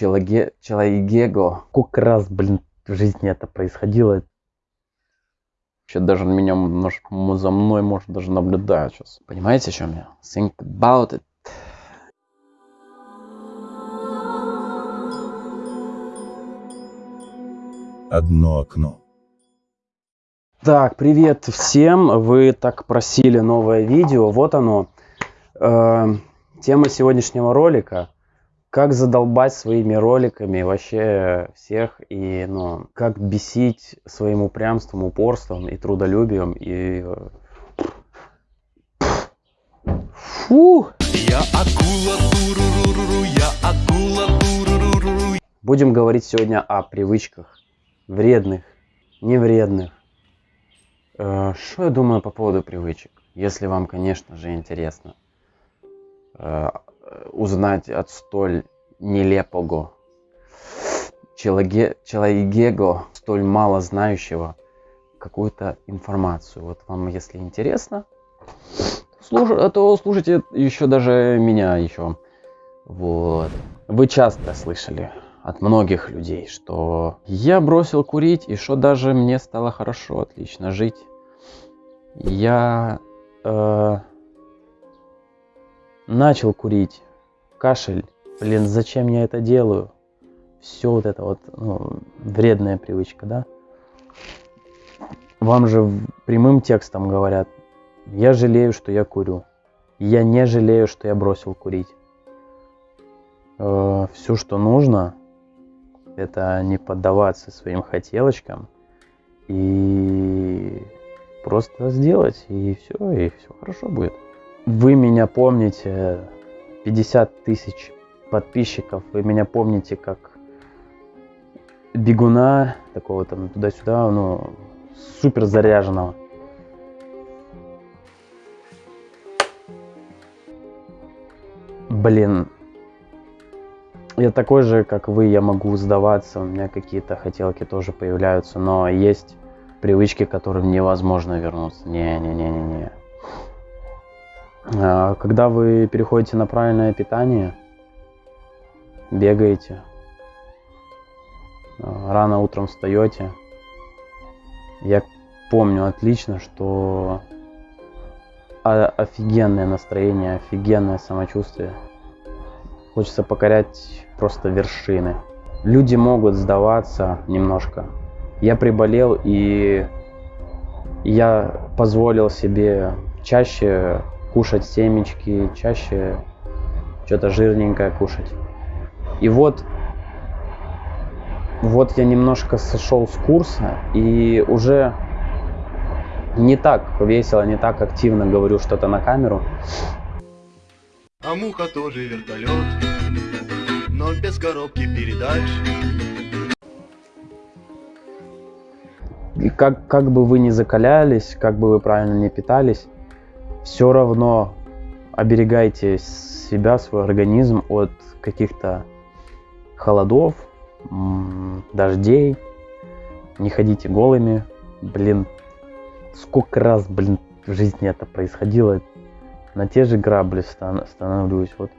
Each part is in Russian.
человеке, человеко. Сколько раз, блин, в жизни это происходило. Вообще даже меня немножко за мной может даже наблюдают сейчас. Понимаете, о чем я? Think about it. Одно окно. Так, привет всем. Вы так просили новое видео. Вот оно. Э, тема сегодняшнего ролика. Как задолбать своими роликами вообще всех и ну, как бесить своим упрямством, упорством и трудолюбием и Фу! Я акула, туруруру, я акула, туруруру. Будем говорить сегодня о привычках вредных, невредных. Э, что я думаю по поводу привычек? Если вам, конечно же, интересно э, узнать от столь нелепого человека, человека, столь мало знающего какую-то информацию. Вот вам, если интересно, слуш... то слушайте еще даже меня еще. Вот. Вы часто слышали от многих людей, что я бросил курить и что даже мне стало хорошо, отлично жить. Я э, начал курить, кашель, блин, зачем я это делаю? Все вот это вот ну, вредная привычка, да? Вам же прямым текстом говорят, я жалею, что я курю. Я не жалею, что я бросил курить. Э, все, что нужно, это не поддаваться своим хотелочкам и просто сделать, и все, и все хорошо будет. Вы меня помните, 50 тысяч подписчиков, вы меня помните как бегуна, такого там туда-сюда, ну, супер заряженного. Блин, я такой же, как вы, я могу сдаваться, у меня какие-то хотелки тоже появляются, но есть привычки, которым невозможно вернуться. Не-не-не-не-не. А, когда вы переходите на правильное питание, бегаете, а, рано утром встаете, я помню отлично, что офигенное настроение, офигенное самочувствие – Хочется покорять просто вершины. Люди могут сдаваться немножко. Я приболел и я позволил себе чаще кушать семечки, чаще что-то жирненькое кушать. И вот, вот я немножко сошел с курса и уже не так весело, не так активно говорю что-то на камеру. А муха тоже вертолет, но без коробки передач. И как, как бы вы ни закалялись, как бы вы правильно не питались, все равно оберегайте себя, свой организм от каких-то холодов, дождей. Не ходите голыми. Блин, сколько раз, блин, в жизни это происходило на те же грабли становлюсь. Вот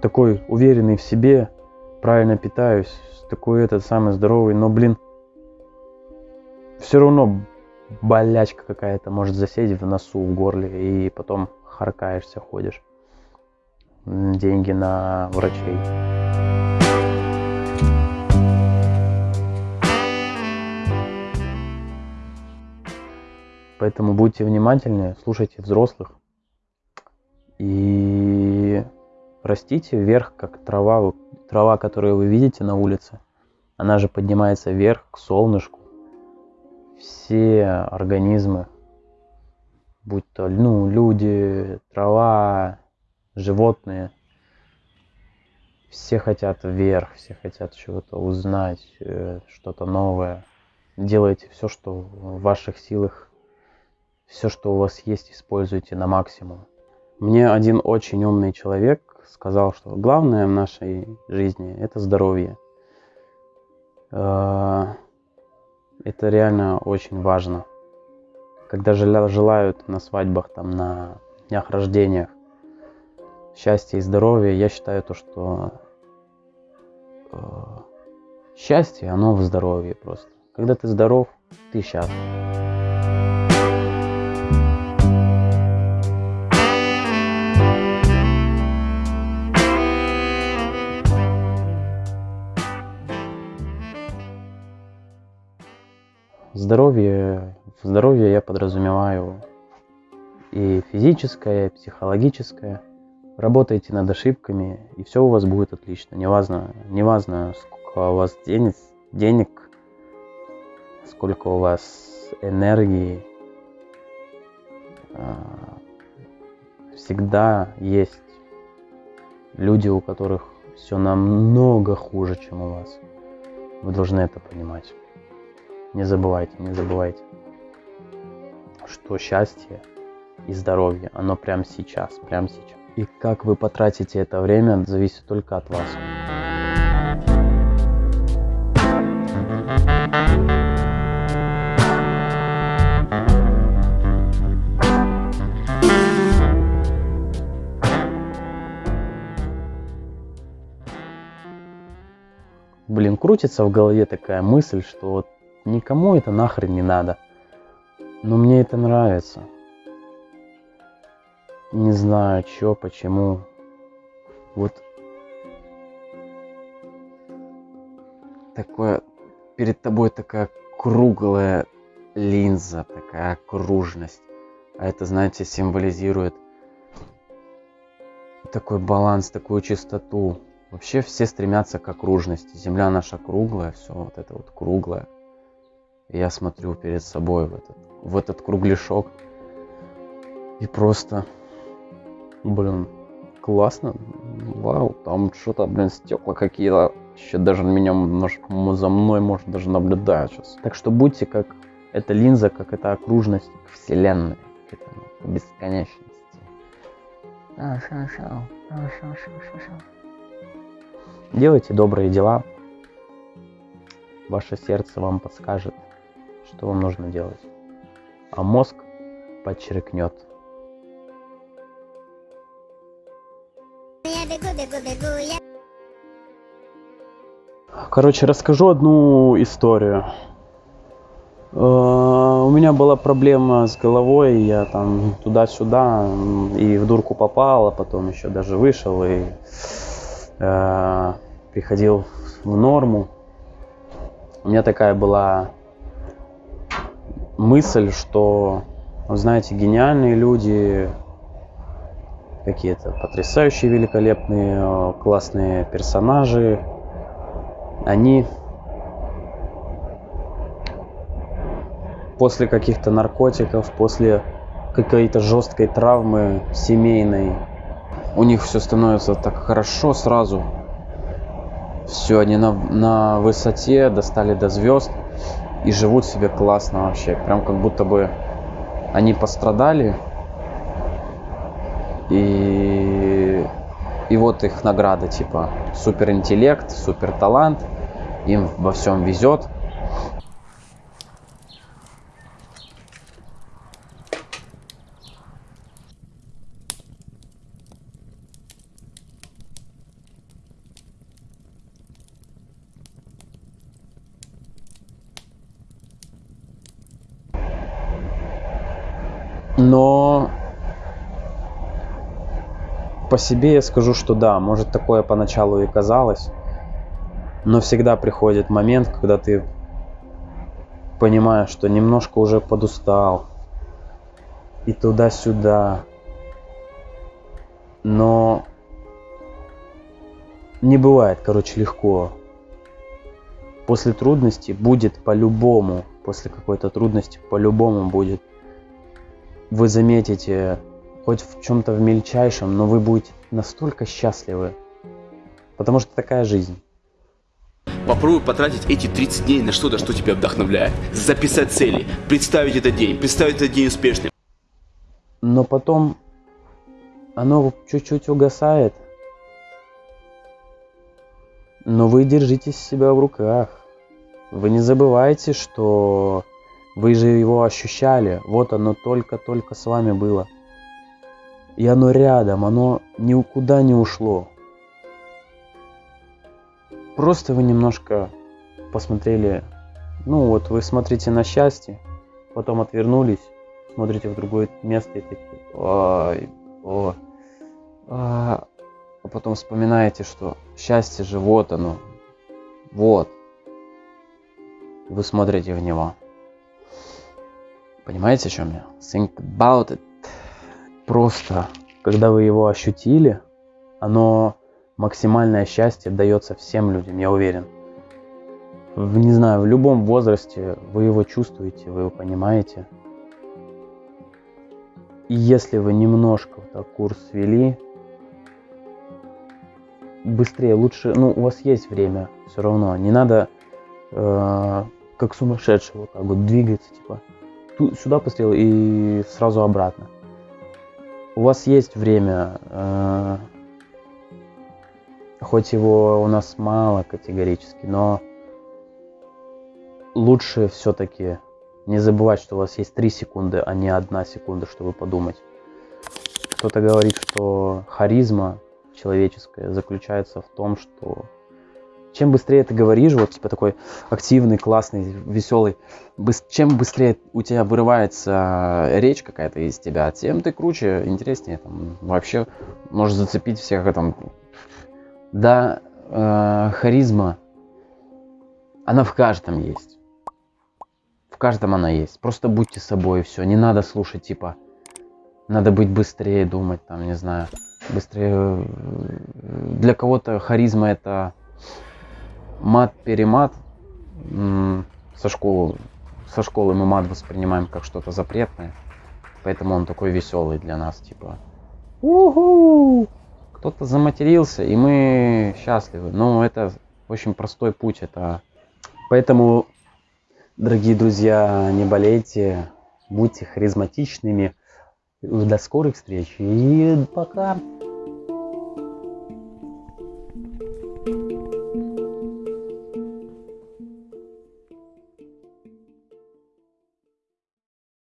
такой уверенный в себе, правильно питаюсь, такой этот самый здоровый, но, блин, все равно болячка какая-то может засесть в носу, в горле, и потом харкаешься, ходишь. Деньги на врачей. Поэтому будьте внимательнее, слушайте взрослых, и растите вверх, как трава, трава, которую вы видите на улице. Она же поднимается вверх к солнышку. Все организмы, будь то ну, люди, трава, животные, все хотят вверх, все хотят чего-то узнать, э, что-то новое. Делайте все, что в ваших силах, все, что у вас есть, используйте на максимум. Мне один очень умный человек сказал, что главное в нашей жизни – это здоровье. Э, это реально очень важно. Когда желают на свадьбах, там, на днях рождениях счастья и здоровья, я считаю то, что э, Счастье, оно в здоровье просто. Когда ты здоров, ты счастлив. Здоровье, здоровье я подразумеваю и физическое, и психологическое. Работайте над ошибками, и все у вас будет отлично. Неважно, неважно сколько у вас денег, денег, сколько у вас энергии. А, всегда есть люди, у которых все намного хуже, чем у вас. Вы должны это понимать. Не забывайте, не забывайте, что счастье и здоровье, оно прямо сейчас, прямо сейчас. И как вы потратите это время, зависит только от вас. Блин, крутится в голове такая мысль, что вот Никому это нахрен не надо. Но мне это нравится. Не знаю, чё, почему. Вот такое перед тобой такая круглая линза, такая окружность. А это, знаете, символизирует такой баланс, такую чистоту. Вообще все стремятся к окружности. Земля наша круглая, все вот это вот круглое я смотрю перед собой в этот, в этот кругляшок. И просто, блин, классно. Вау, там что-то, блин, стекла какие-то. Еще даже меня за мной может даже наблюдать сейчас. Так что будьте как эта линза, как эта окружность к вселенной, к этому, к бесконечности. Делайте добрые дела. Ваше сердце вам подскажет, что вам нужно делать. А мозг подчеркнет. Короче, расскажу одну историю. Э, у меня была проблема с головой, я там туда-сюда и в дурку попал, а потом еще даже вышел и э, приходил в норму. У меня такая была мысль, что, знаете, гениальные люди, какие-то потрясающие, великолепные, э, классные персонажи, они после каких-то наркотиков, после какой-то жесткой травмы семейной, у них все становится так хорошо сразу. Все, они на, на высоте, достали до звезд и живут себе классно вообще. Прям как будто бы они пострадали, и, и вот их награда, типа супер интеллект, супер талант, им во всем везет, Но по себе я скажу, что да, может такое поначалу и казалось, но всегда приходит момент, когда ты понимаешь, что немножко уже подустал, и туда-сюда. Но не бывает, короче, легко. После трудности будет по-любому, после какой-то трудности по-любому будет вы заметите хоть в чем-то в мельчайшем, но вы будете настолько счастливы. Потому что такая жизнь. Попробуй потратить эти 30 дней на что-то, что тебя вдохновляет. Записать цели, представить этот день, представить этот день успешным. Но потом оно чуть-чуть угасает. Но вы держите себя в руках. Вы не забывайте, что вы же его ощущали, вот оно только-только с вами было. И оно рядом, оно никуда не ушло. Просто вы немножко посмотрели, ну вот вы смотрите на счастье, потом отвернулись, смотрите в другое место и такие, ой, о, а, а потом вспоминаете, что счастье же вот оно, вот. Вы смотрите в него. Понимаете, о чем я? Think about it. Просто, когда вы его ощутили, оно максимальное счастье дается всем людям, я уверен. В, не знаю, в любом возрасте вы его чувствуете, вы его понимаете. И если вы немножко вот так курс вели, быстрее, лучше, ну, у вас есть время все равно, не надо э, как сумасшедший вот так вот двигаться, типа, сюда пострел и сразу обратно. У вас есть время, э, хоть его у нас мало категорически, но лучше все-таки не забывать, что у вас есть 3 секунды, а не 1 секунда, чтобы подумать. Кто-то говорит, что харизма человеческая заключается в том, что чем быстрее ты говоришь, вот типа такой активный, классный, веселый, быс- чем быстрее у тебя вырывается речь какая-то из тебя, тем ты круче, интереснее, там, вообще можешь зацепить всех там. Да, э, харизма, она в каждом есть. В каждом она есть. Просто будьте собой, все. Не надо слушать, типа, надо быть быстрее, думать, там, не знаю, быстрее. Для кого-то харизма это мат-перемат со школы, со школы мы мат воспринимаем как что-то запретное, поэтому он такой веселый для нас, типа, уху, кто-то заматерился, и мы счастливы. Но это очень простой путь, это поэтому, дорогие друзья, не болейте, будьте харизматичными. До скорых встреч и пока.